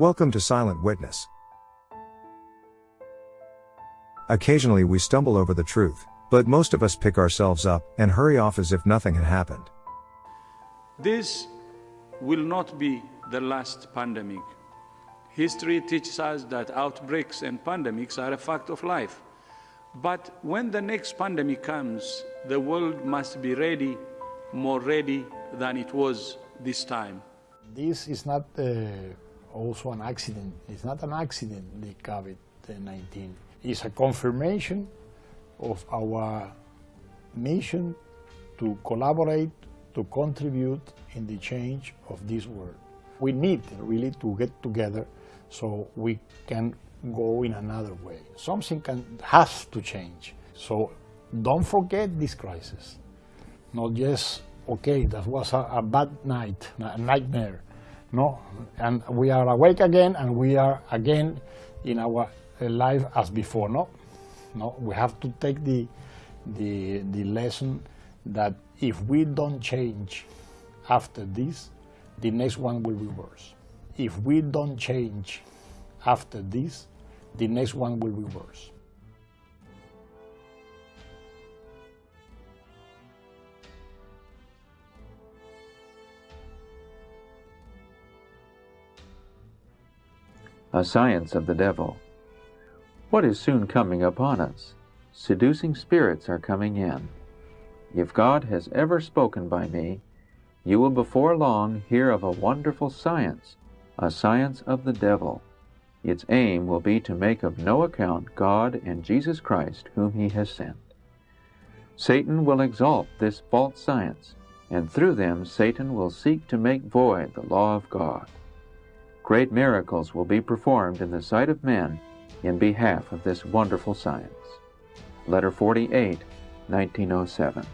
Welcome to Silent Witness. Occasionally we stumble over the truth, but most of us pick ourselves up and hurry off as if nothing had happened. This will not be the last pandemic. History teaches us that outbreaks and pandemics are a fact of life. But when the next pandemic comes, the world must be ready, more ready than it was this time. This is not uh, also an accident. It's not an accident, the COVID-19. It's a confirmation of our mission to collaborate, to contribute in the change of this world. We need really to get together so we can go in another way. Something can, has to change. So don't forget this crisis. Not just, okay, that was a, a bad night, a nightmare. No, and we are awake again and we are again in our uh, life as before. No, no, we have to take the, the, the lesson that if we don't change after this, the next one will be worse. If we don't change after this, the next one will be worse. A science of the devil. What is soon coming upon us? Seducing spirits are coming in. If God has ever spoken by me, you will before long hear of a wonderful science, a science of the devil. Its aim will be to make of no account God and Jesus Christ whom he has sent. Satan will exalt this false science, and through them Satan will seek to make void the law of God. Great miracles will be performed in the sight of men in behalf of this wonderful science. Letter 48, 1907.